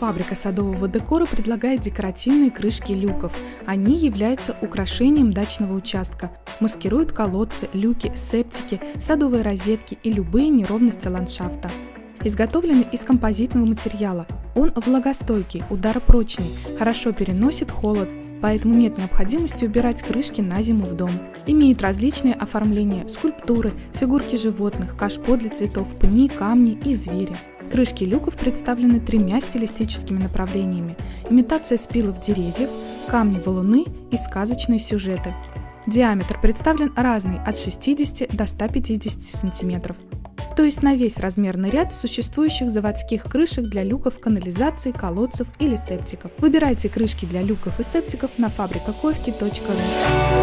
Фабрика садового декора предлагает декоративные крышки люков. Они являются украшением дачного участка, маскируют колодцы, люки, септики, садовые розетки и любые неровности ландшафта. Изготовлены из композитного материала. Он влагостойкий, ударопрочный, хорошо переносит холод, поэтому нет необходимости убирать крышки на зиму в дом. Имеют различные оформления, скульптуры, фигурки животных, кашпо для цветов, пни, камни и звери. Крышки люков представлены тремя стилистическими направлениями – имитация спилов деревьев, камни-валуны и сказочные сюжеты. Диаметр представлен разный – от 60 до 150 см. То есть на весь размерный ряд существующих заводских крышек для люков, канализации, колодцев или септиков. Выбирайте крышки для люков и септиков на фабрикакоевки.ру.